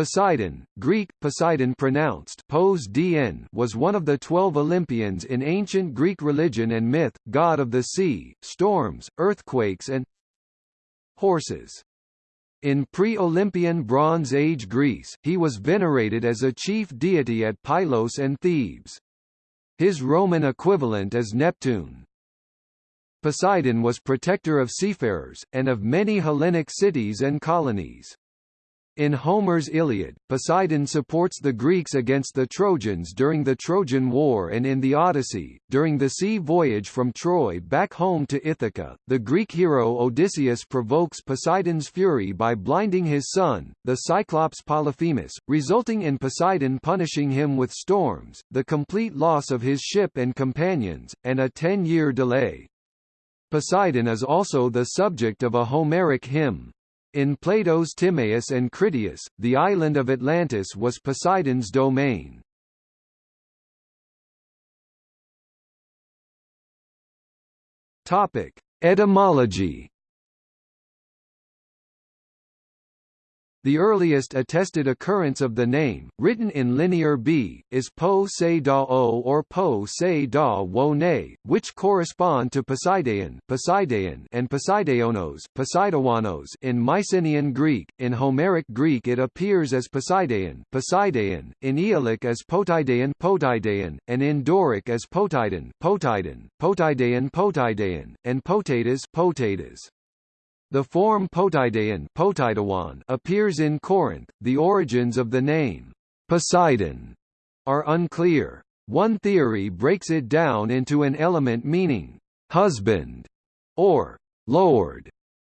Poseidon, Greek, Poseidon pronounced Pos dn was one of the twelve Olympians in ancient Greek religion and myth, god of the sea, storms, earthquakes and horses. In pre-Olympian Bronze Age Greece, he was venerated as a chief deity at Pylos and Thebes. His Roman equivalent is Neptune. Poseidon was protector of seafarers, and of many Hellenic cities and colonies. In Homer's Iliad, Poseidon supports the Greeks against the Trojans during the Trojan War and in the Odyssey, during the sea voyage from Troy back home to Ithaca, the Greek hero Odysseus provokes Poseidon's fury by blinding his son, the Cyclops Polyphemus, resulting in Poseidon punishing him with storms, the complete loss of his ship and companions, and a ten-year delay. Poseidon is also the subject of a Homeric hymn. In Plato's Timaeus and Critias, the island of Atlantis was Poseidon's domain. Topic: Etymology The earliest attested occurrence of the name, written in Linear B, is Po Se Da O or Po Se Da Wo Ne, which correspond to Poseidaon, Poseidaon and Poseidaonos, Poseidawanos in Mycenaean Greek. In Homeric Greek it appears as Poseidaon, Poseidaon, in Aeolic as Poteidaon, Poteidaon, and in Doric as Poteidon, Poteidon, Poteidaon, Poteidaon, and Potatus, Potatus. The form Poteidaon appears in Corinth. The origins of the name Poseidon are unclear. One theory breaks it down into an element meaning husband or lord.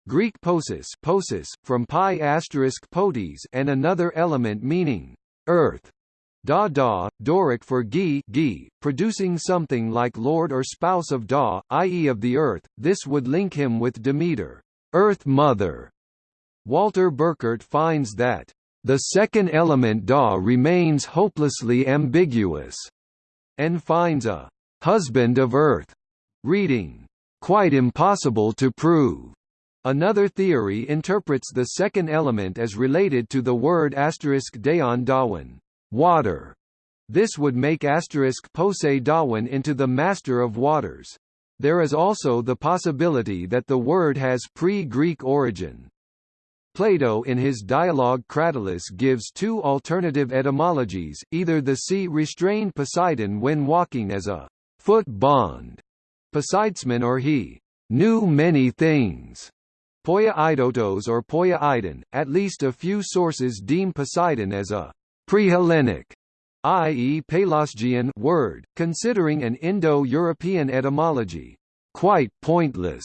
Greek posis, posis from pi asterisk potes, and another element meaning earth. Da da, Doric for gi, gi, producing something like lord or spouse of da, i.e. of the earth. This would link him with Demeter. Earth Mother. Walter Burkert finds that the second element Da remains hopelessly ambiguous, and finds a husband of Earth reading quite impossible to prove. Another theory interprets the second element as related to the word asterisk daon dawan, water. This would make asterisk pose dawan into the master of waters. There is also the possibility that the word has pre-Greek origin. Plato in his dialogue Cratylus gives two alternative etymologies, either the sea restrained Poseidon when walking as a foot bond, Poseidesman or he knew many things, Poia Idotos or Poia Idon. At least a few sources deem Poseidon as a pre-Hellenic i.e. Pelasgian word, considering an Indo-European etymology, quite pointless.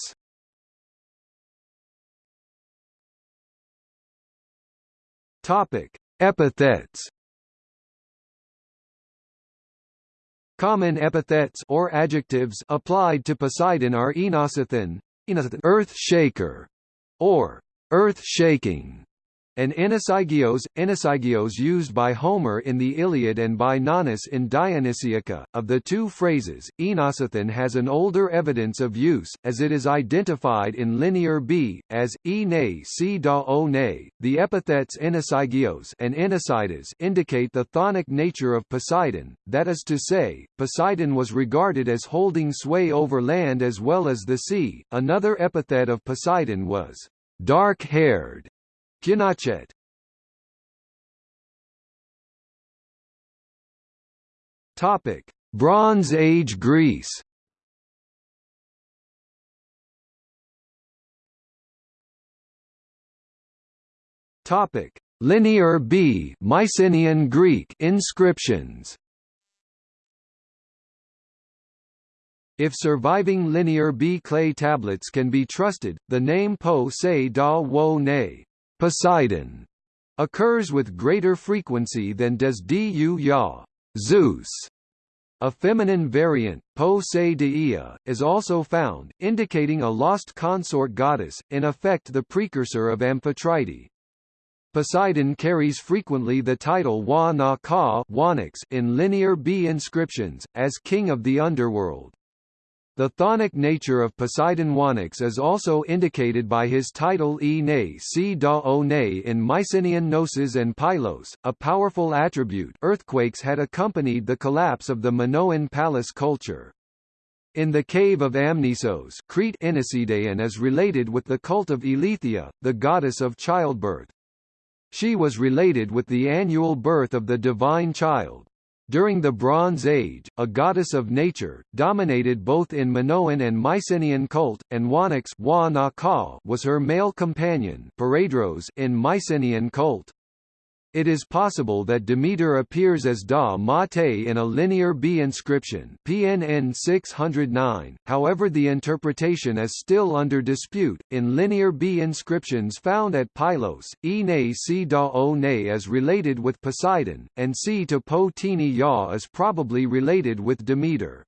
Topic: Epithets. Common epithets or adjectives applied to Poseidon are enosichthon, earth shaker, or earth shaking, and Ennosigaios, Ennosigaios used by Homer in the Iliad and by Nonnus in Dionysiaca. Of the two phrases, Enosichthon has an older evidence of use, as it is identified in Linear B, as, e ne si da o ne. The epithets Ennosigaios and Enosidas indicate the chthonic nature of Poseidon, that is to say, Poseidon was regarded as holding sway over land as well as the sea. Another epithet of Poseidon was dark-haired, Kinachet Topic: Bronze Age Greece. Topic: Linear B Mycenaean Greek inscriptions. If surviving Linear B clay tablets can be trusted, the name Po Se Da Wo Ne Poseidon occurs with greater frequency than does Du Ya Zeus. A feminine variant, Po Se Deia, is also found, indicating a lost consort goddess, in effect the precursor of Amphitrite. Poseidon carries frequently the title Wa Na Ka in Linear B inscriptions, as king of the underworld. The chthonic nature of Poseidon Wanax is also indicated by his title E ne si da o ne in Mycenaean Knossos and Pylos, a powerful attribute earthquakes had accompanied the collapse of the Minoan palace culture. In the cave of Amnisos Crete Enesidaon is related with the cult of Eileithyia, the goddess of childbirth. She was related with the annual birth of the divine child. During the Bronze Age, a goddess of nature, dominated both in Minoan and Mycenaean cult, and Wanax was her male companion in Mycenaean cult. It is possible that Demeter appears as Da Mate in a Linear B inscription PNN 609, however the interpretation is still under dispute. In Linear B inscriptions found at Pylos, E ne si da o ne is related with Poseidon, and si to po tini ya is probably related with Demeter.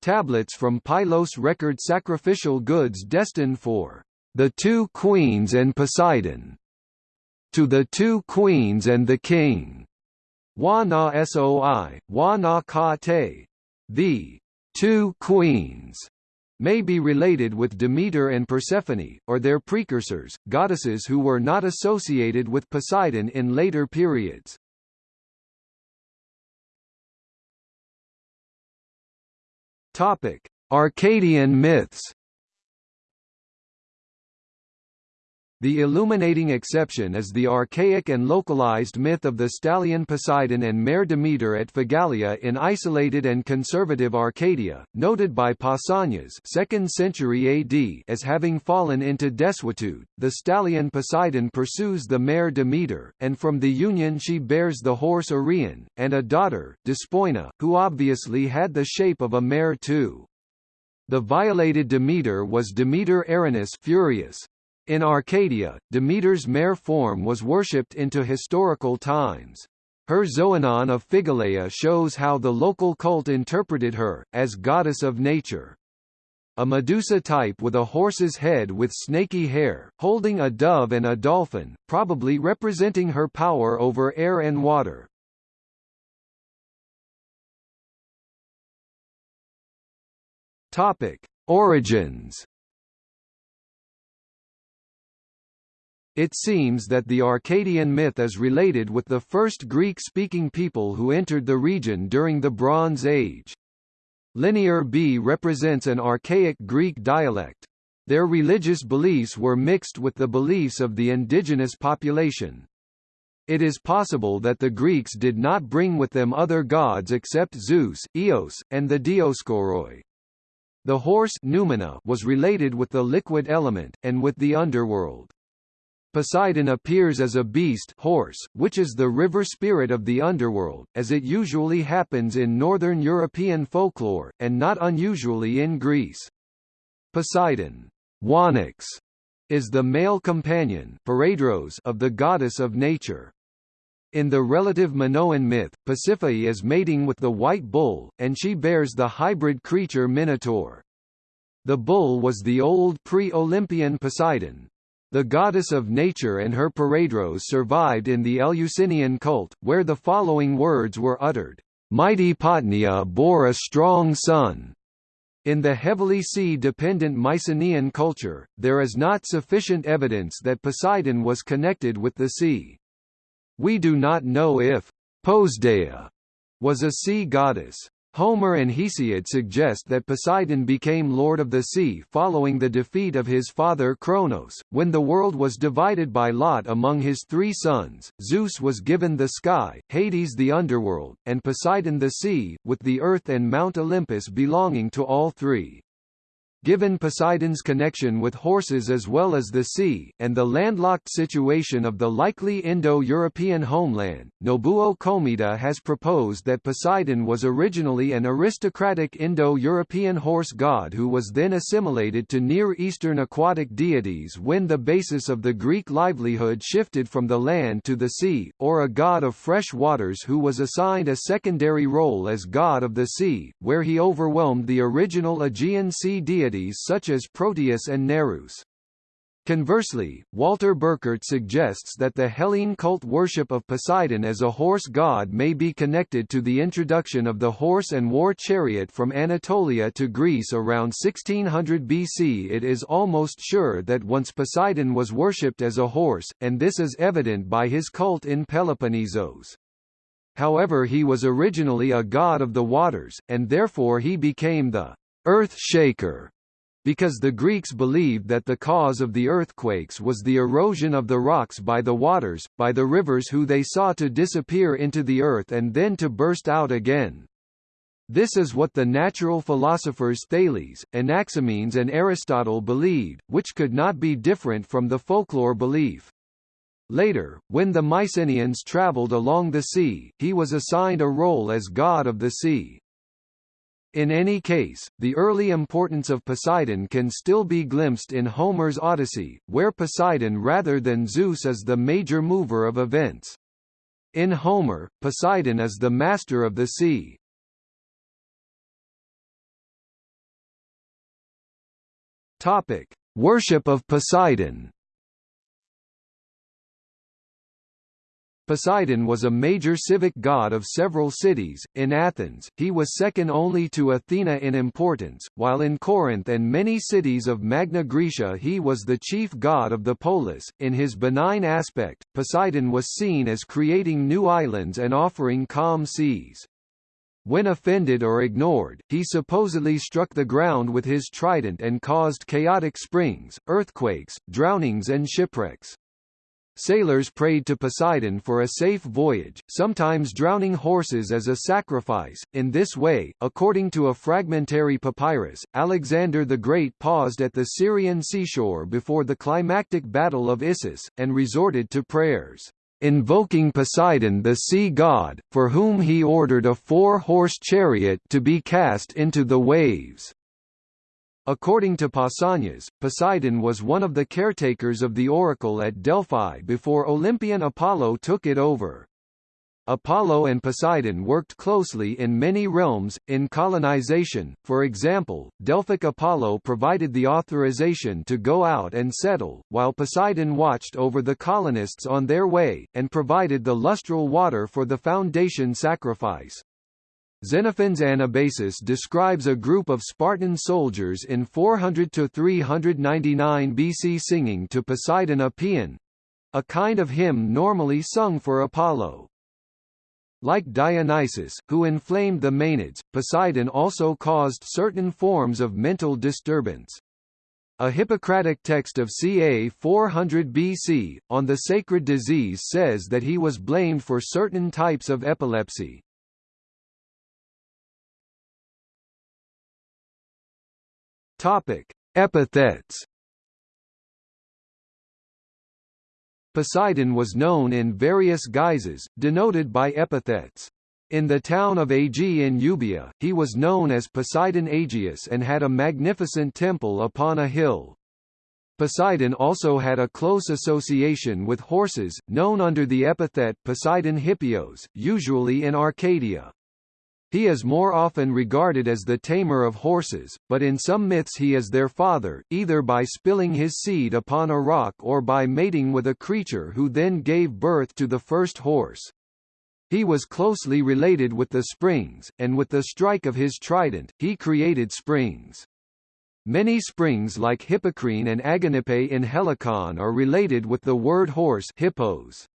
Tablets from Pylos record sacrificial goods destined for the two queens and Poseidon to the two queens and the king. Wa na soi, wa na ka te. The two queens may be related with Demeter and Persephone, or their precursors, goddesses who were not associated with Poseidon in later periods. Topic: Arcadian myths. The illuminating exception is the archaic and localized myth of the stallion Poseidon and mare Demeter at Phigalia in isolated and conservative Arcadia, noted by Pausanias 2nd century AD as having fallen into desuetude. The stallion Poseidon pursues the mare Demeter, and from the union she bears the horse Arion, and a daughter, Despoina, who obviously had the shape of a mare too. The violated Demeter was Demeter Erinys Furious, in Arcadia, Demeter's mare form was worshipped into historical times. Her Xoanon of Phigalia shows how the local cult interpreted her, as goddess of nature. A Medusa type with a horse's head with snaky hair, holding a dove and a dolphin, probably representing her power over air and water. Topic: Origins It seems that the Arcadian myth is related with the first Greek-speaking people who entered the region during the Bronze Age. Linear B represents an archaic Greek dialect. Their religious beliefs were mixed with the beliefs of the indigenous population. It is possible that the Greeks did not bring with them other gods except Zeus, Eos, and the Dioskoroi. The horse Numina was related with the liquid element, and with the underworld. Poseidon appears as a beast horse, which is the river spirit of the underworld, as it usually happens in northern European folklore, and not unusually in Greece. Poseidon Wanax, is the male companion of the goddess of nature. In the relative Minoan myth, Pasiphae is mating with the white bull, and she bears the hybrid creature Minotaur. The bull was the old pre-Olympian Poseidon, the goddess of nature and her paredros survived in the Eleusinian cult, where the following words were uttered, "'Mighty Potnia bore a strong son'". In the heavily sea-dependent Mycenaean culture, there is not sufficient evidence that Poseidon was connected with the sea. We do not know if Posdea was a sea goddess. Homer and Hesiod suggest that Poseidon became lord of the sea following the defeat of his father Cronos. When the world was divided by lot among his three sons, Zeus was given the sky, Hades the underworld, and Poseidon the sea, with the earth and Mount Olympus belonging to all three. Given Poseidon's connection with horses as well as the sea, and the landlocked situation of the likely Indo-European homeland, Nobuo Komita has proposed that Poseidon was originally an aristocratic Indo-European horse god who was then assimilated to Near Eastern aquatic deities when the basis of the Greek livelihood shifted from the land to the sea, or a god of fresh waters who was assigned a secondary role as god of the sea, where he overwhelmed the original Aegean Sea deity such as Proteus and Nereus. Conversely, Walter Burkert suggests that the Hellene cult worship of Poseidon as a horse god may be connected to the introduction of the horse and war chariot from Anatolia to Greece around 1600 BC. It is almost sure that once Poseidon was worshipped as a horse, and this is evident by his cult in Peloponnesos. However he was originally a god of the waters, and therefore he became the earth shaker because the Greeks believed that the cause of the earthquakes was the erosion of the rocks by the waters, by the rivers who they saw to disappear into the earth and then to burst out again. This is what the natural philosophers Thales, Anaximenes and Aristotle believed, which could not be different from the folklore belief. Later, when the Mycenaeans travelled along the sea, he was assigned a role as god of the sea. In any case, the early importance of Poseidon can still be glimpsed in Homer's Odyssey, where Poseidon rather than Zeus is the major mover of events. In Homer, Poseidon is the master of the sea. Topic: Worship of Poseidon. Poseidon was a major civic god of several cities. In Athens, he was second only to Athena in importance, while in Corinth and many cities of Magna Graecia he was the chief god of the polis. In his benign aspect, Poseidon was seen as creating new islands and offering calm seas. When offended or ignored, he supposedly struck the ground with his trident and caused chaotic springs, earthquakes, drownings and shipwrecks. Sailors prayed to Poseidon for a safe voyage, sometimes drowning horses as a sacrifice. In this way, according to a fragmentary papyrus, Alexander the Great paused at the Syrian seashore before the climactic Battle of Issus, and resorted to prayers, invoking Poseidon the sea god, for whom he ordered a four-horse chariot to be cast into the waves. According to Pausanias, Poseidon was one of the caretakers of the oracle at Delphi before Olympian Apollo took it over. Apollo and Poseidon worked closely in many realms, in colonization, for example, Delphic Apollo provided the authorization to go out and settle, while Poseidon watched over the colonists on their way, and provided the lustral water for the foundation sacrifice. Xenophon's Anabasis describes a group of Spartan soldiers in 400–399 BC singing to Poseidon a paean—a kind of hymn normally sung for Apollo. Like Dionysus, who inflamed the Maenads, Poseidon also caused certain forms of mental disturbance. A Hippocratic text of ca 400 BC, on the sacred disease says that he was blamed for certain types of epilepsy. Topic: Epithets. Poseidon was known in various guises, denoted by epithets. In the town of Aegae in Euboea, he was known as Poseidon Aegius and had a magnificent temple upon a hill. Poseidon also had a close association with horses, known under the epithet Poseidon Hippios, usually in Arcadia. He is more often regarded as the tamer of horses, but in some myths he is their father, either by spilling his seed upon a rock or by mating with a creature who then gave birth to the first horse. He was closely related with the springs, and with the strike of his trident, he created springs. Many springs like Hippocrene and Aganippe in Helicon are related with the word horse hippos.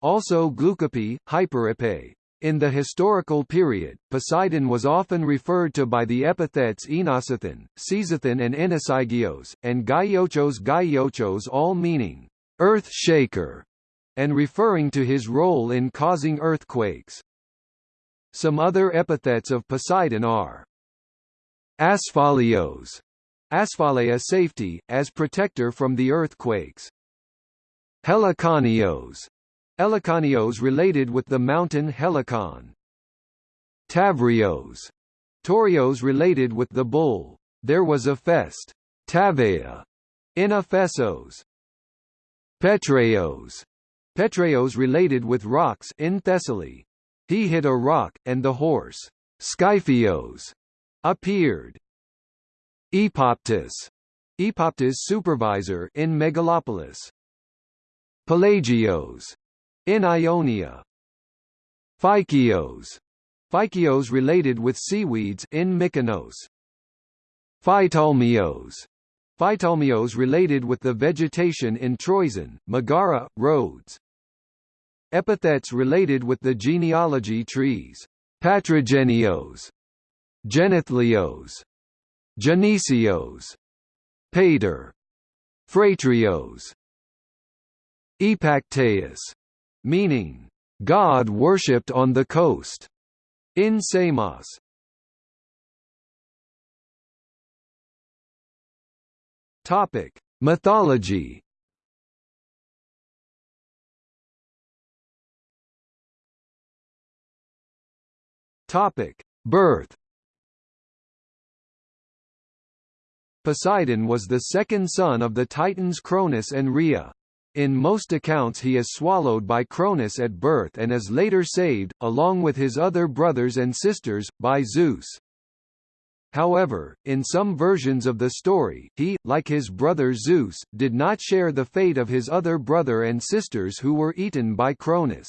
Also Glucope, Hyperippe, in the historical period, Poseidon was often referred to by the epithets Enosichthon, Seisichthon and Ennosigaios, and Gaiochos Gaiochos all meaning, earth shaker, and referring to his role in causing earthquakes. Some other epithets of Poseidon are Asphalios, Asphalea safety, as protector from the earthquakes. Heliconios, Heliconios related with the mountain Helicon. Tavrios. Torios related with the bull. There was a fest. Tavea. In Ephesos. Petreos. Petreos related with rocks in Thessaly. He hit a rock, and the horse, Skyphios, appeared. Epoptis, Epoptis supervisor in Megalopolis. Pelagios in Ionia. Phykios Phykios related with seaweeds in Mykonos. Phytolmios Phytolmios related with the vegetation in Troezen, Megara, Rhodes. Epithets related with the genealogy trees. Patrigenios, Genethlios, Genesios, Pater, Phratrios, Epacteus, meaning, God worshipped on the coast, in Samos. Topic: Mythology. Topic: Birth. Poseidon was the second son of the Titans Cronus and Rhea. In most accounts he is swallowed by Cronus at birth and is later saved, along with his other brothers and sisters, by Zeus. However, in some versions of the story, he, like his brother Zeus, did not share the fate of his other brother and sisters who were eaten by Cronus.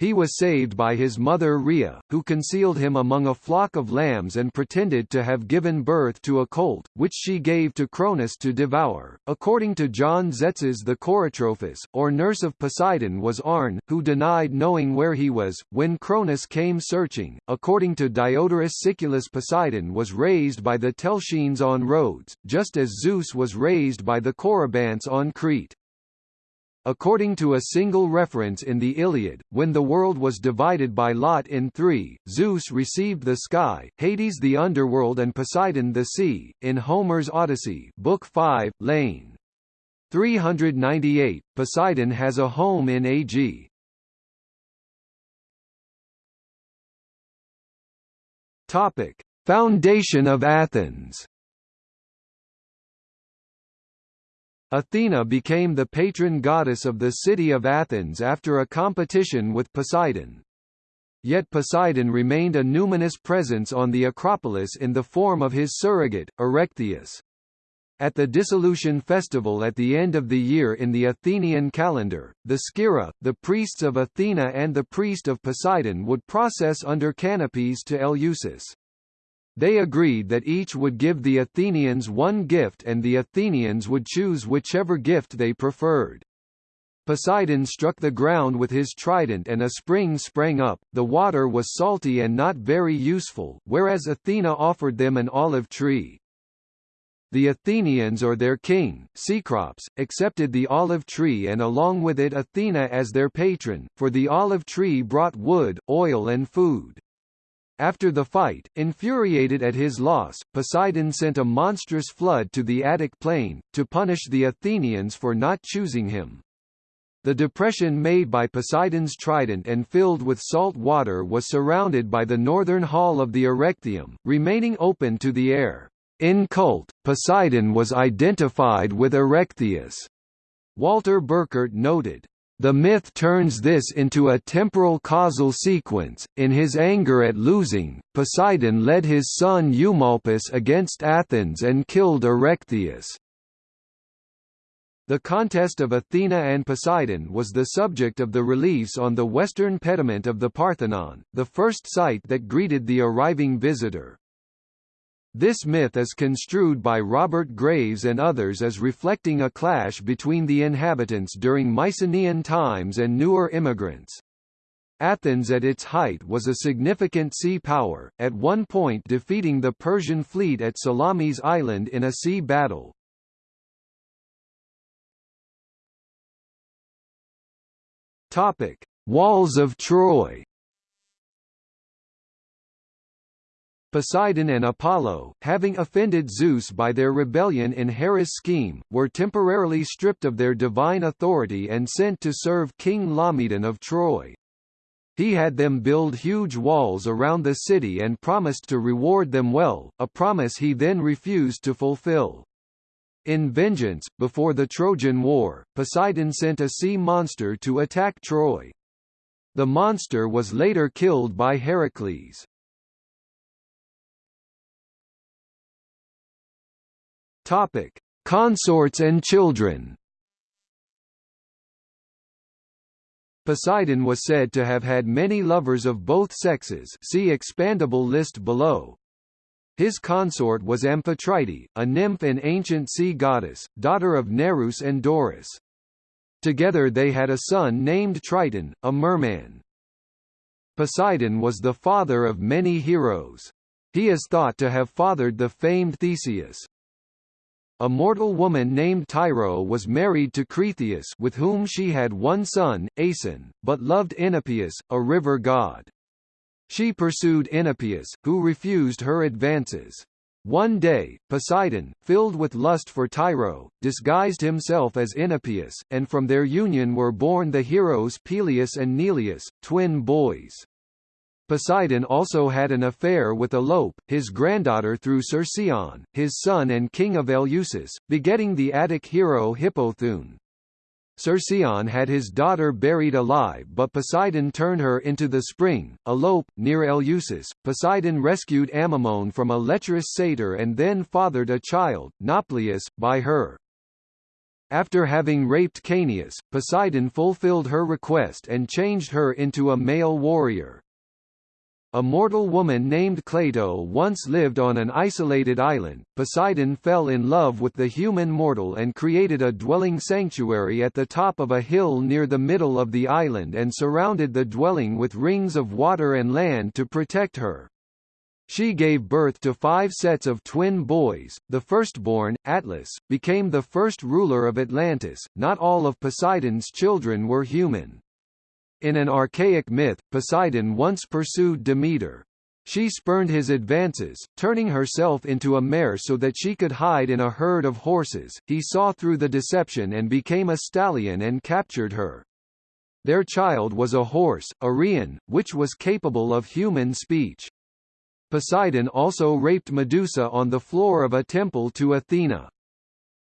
He was saved by his mother Rhea, who concealed him among a flock of lambs and pretended to have given birth to a colt, which she gave to Cronus to devour. According to John Tzetzes the kourotrophos, or nurse of Poseidon was Arne, who denied knowing where he was, when Cronus came searching. According to Diodorus Siculus Poseidon was raised by the Telchines on Rhodes, just as Zeus was raised by the Corybantes on Crete. According to a single reference in the Iliad, when the world was divided by lot in three, Zeus received the sky, Hades the underworld and Poseidon the sea. In Homer's Odyssey, Book 5, Lane 398, Poseidon has a home in Ag. Topic: Foundation of Athens. Athena became the patron goddess of the city of Athens after a competition with Poseidon. Yet Poseidon remained a numinous presence on the Acropolis in the form of his surrogate, Erechtheus. At the dissolution festival at the end of the year in the Athenian calendar, the Skira, the priests of Athena and the priest of Poseidon would process under canopies to Eleusis. They agreed that each would give the Athenians one gift and the Athenians would choose whichever gift they preferred. Poseidon struck the ground with his trident and a spring sprang up, the water was salty and not very useful, whereas Athena offered them an olive tree. The Athenians or their king, Cecrops, accepted the olive tree and along with it Athena as their patron, for the olive tree brought wood, oil and food. After the fight, infuriated at his loss, Poseidon sent a monstrous flood to the Attic plain, to punish the Athenians for not choosing him. The depression made by Poseidon's trident and filled with salt water was surrounded by the northern hall of the Erechtheum, remaining open to the air. In cult, Poseidon was identified with Erechtheus. Walter Burkert noted, the myth turns this into a temporal causal sequence. In his anger at losing, Poseidon led his son Eumolpus against Athens and killed Erechtheus. The contest of Athena and Poseidon was the subject of the reliefs on the western pediment of the Parthenon, the first site that greeted the arriving visitor. This myth is construed by Robert Graves and others as reflecting a clash between the inhabitants during Mycenaean times and newer immigrants. Athens at its height was a significant sea power, at one point defeating the Persian fleet at Salamis Island in a sea battle. Topic: Walls of Troy Poseidon and Apollo, having offended Zeus by their rebellion in Hera's scheme, were temporarily stripped of their divine authority and sent to serve King Laomedon of Troy. He had them build huge walls around the city and promised to reward them well, a promise he then refused to fulfill. In vengeance, before the Trojan War, Poseidon sent a sea monster to attack Troy. The monster was later killed by Heracles. Topic: Consorts and children Poseidon was said to have had many lovers of both sexes see expandable list below. His consort was Amphitrite, a nymph and ancient sea goddess, daughter of Nereus and Doris. Together they had a son named Triton, a merman. Poseidon was the father of many heroes. He is thought to have fathered the famed Theseus. A mortal woman named Tyro was married to Cretheus with whom she had one son, Aeson, but loved Enopeus, a river god. She pursued Enopeus, who refused her advances. One day, Poseidon, filled with lust for Tyro, disguised himself as Enopeus, and from their union were born the heroes Peleus and Neleus, twin boys. Poseidon also had an affair with Alope, his granddaughter through Cercyon, his son and king of Eleusis, begetting the Attic hero Hippothoon. Cercyon had his daughter buried alive but Poseidon turned her into the spring, Alope, near Eleusis. Poseidon rescued Amymone from a lecherous satyr and then fathered a child, Nauplius, by her. After having raped Caeneus, Poseidon fulfilled her request and changed her into a male warrior. A mortal woman named Cleito once lived on an isolated island. Poseidon fell in love with the human mortal and created a dwelling sanctuary at the top of a hill near the middle of the island and surrounded the dwelling with rings of water and land to protect her. She gave birth to five sets of twin boys. The firstborn, Atlas, became the first ruler of Atlantis. Not all of Poseidon's children were human. In an archaic myth, Poseidon once pursued Demeter. She spurned his advances, turning herself into a mare so that she could hide in a herd of horses. He saw through the deception and became a stallion and captured her. Their child was a horse, Arion, which was capable of human speech. Poseidon also raped Medusa on the floor of a temple to Athena.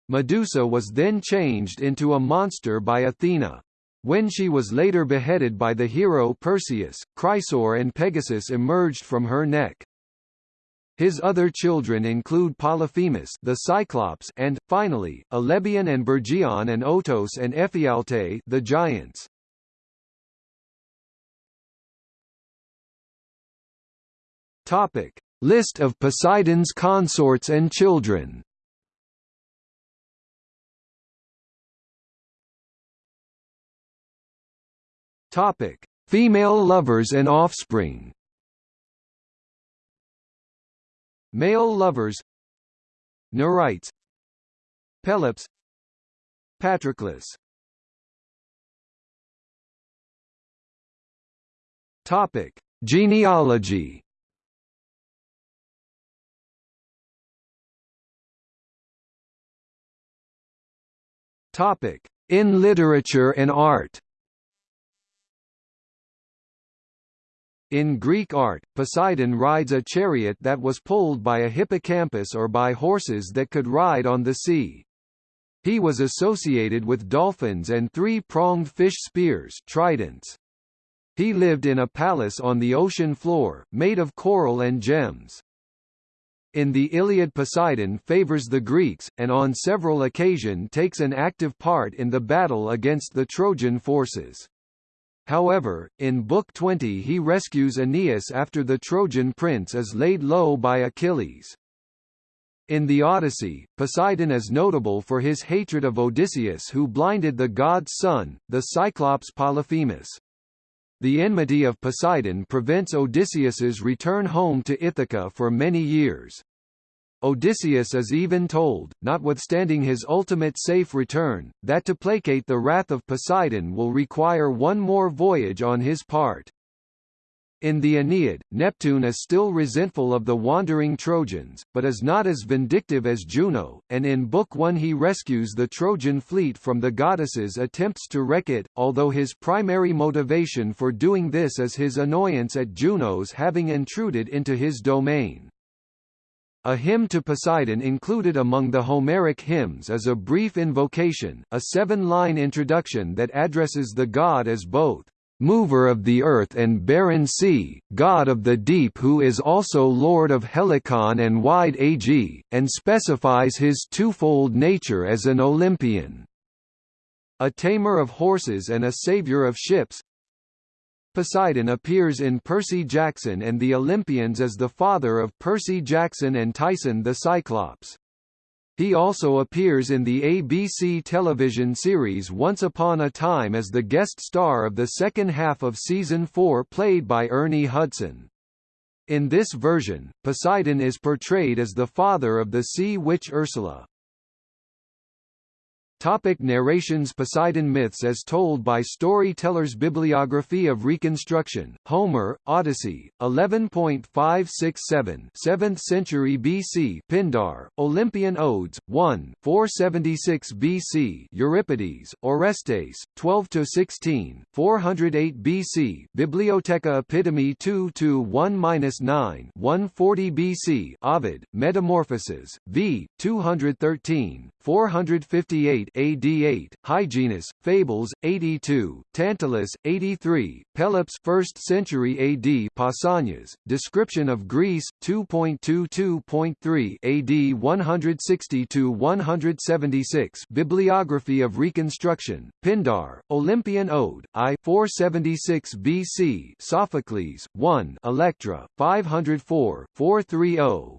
Medusa was then changed into a monster by Athena. When she was later beheaded by the hero Perseus, Chrysaor and Pegasus emerged from her neck. His other children include Polyphemus the Cyclops and, finally, Alebion and Bergion and Otos and Ephialte the giants. Topic. List of Poseidon's consorts and children Topic: Female lovers and offspring. Male lovers. Nereids Pelops. Patroclus. Topic: Genealogy. Topic: In literature and art In Greek art, Poseidon rides a chariot that was pulled by a hippocampus or by horses that could ride on the sea. He was associated with dolphins and three-pronged fish spears tridents. He lived in a palace on the ocean floor, made of coral and gems. In the Iliad Poseidon favors the Greeks, and on several occasions takes an active part in the battle against the Trojan forces. However, in Book 20 he rescues Aeneas after the Trojan prince is laid low by Achilles. In the Odyssey, Poseidon is notable for his hatred of Odysseus who blinded the god's son, the Cyclops Polyphemus. The enmity of Poseidon prevents Odysseus's return home to Ithaca for many years. Odysseus is even told, notwithstanding his ultimate safe return, that to placate the wrath of Poseidon will require one more voyage on his part. In the Aeneid, Neptune is still resentful of the wandering Trojans, but is not as vindictive as Juno, and in Book 1 he rescues the Trojan fleet from the goddesses' attempts to wreck it, although his primary motivation for doing this is his annoyance at Juno's having intruded into his domain. A hymn to Poseidon included among the Homeric hymns is a brief invocation, a seven-line introduction that addresses the god as both mover of the earth and barren sea, god of the deep who is also lord of Helicon and wide Ag, and specifies his twofold nature as an Olympian. A tamer of horses and a savior of ships, Poseidon appears in Percy Jackson and the Olympians as the father of Percy Jackson and Tyson the Cyclops. He also appears in the ABC television series Once Upon a Time as the guest star of the second half of season 4 played by Ernie Hudson. In this version, Poseidon is portrayed as the father of the sea witch Ursula. Topic narrations Poseidon myths as told by storytellers Bibliography of Reconstruction, Homer, Odyssey, 11.567 7th century BC Pindar, Olympian Odes, 1 476 BC Euripides, Orestes, 12–16, 408 BC Bibliotheca Epitome 2–1–9 140 BC Ovid, Metamorphoses, v. 213, 458 AD 8, Hyginus, Fables, 82, Tantalus, 83, Pelops 1st century AD Pausanias, Description of Greece, 2.22.3 AD 160–176 Bibliography of Reconstruction, Pindar, Olympian Ode, I 476 BC Sophocles, 1 Electra, 504, 430,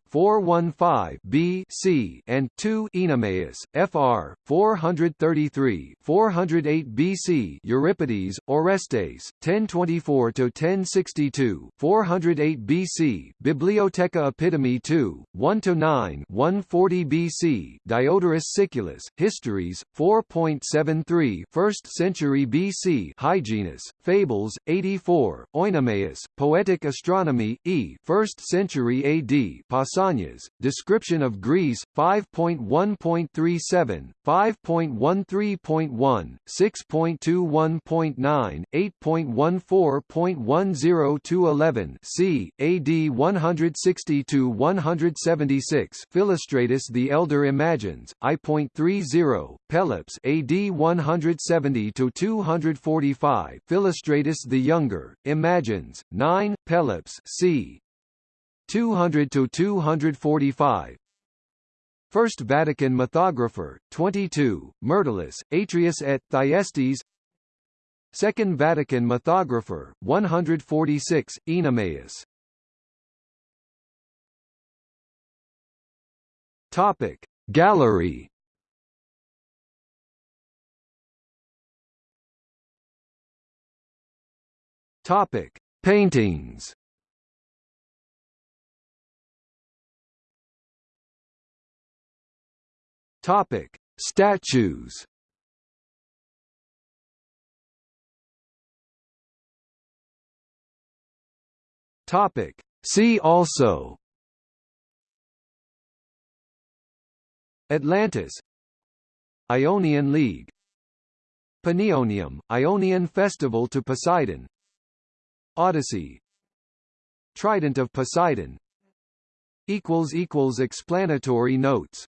415 B C and 2 Oenomaus, Fr. 433, 408 BC Euripides, Orestes, 1024 to 1062, 408 BC Bibliotheca Epitome 2, 1 to 9, 140 BC Diodorus Siculus, Histories, 4.73, 1st century BC Hyginus, Fables, 84, Oenomaus, Poetic Astronomy, E, 1st century AD Pausanias, Description of Greece, 5.1.37, 5.13.1, 6.21.9, 8.14.10 c. AD 160–176 Philostratus the Elder imagines, I.30, Pelops AD 170–245 Philostratus the Younger, imagines, 9, Pelops c. 200 to 245 First Vatican Mythographer, 22, Myrtilus, Atreus et Thyestes. Second Vatican Mythographer, 146, Oenomaus Topic Gallery. Topic Paintings Topic: Statues. Topic: See also. Atlantis. Ionian League. Panionium, Ionian Festival to Poseidon. Odyssey. Trident of Poseidon. Explanatory notes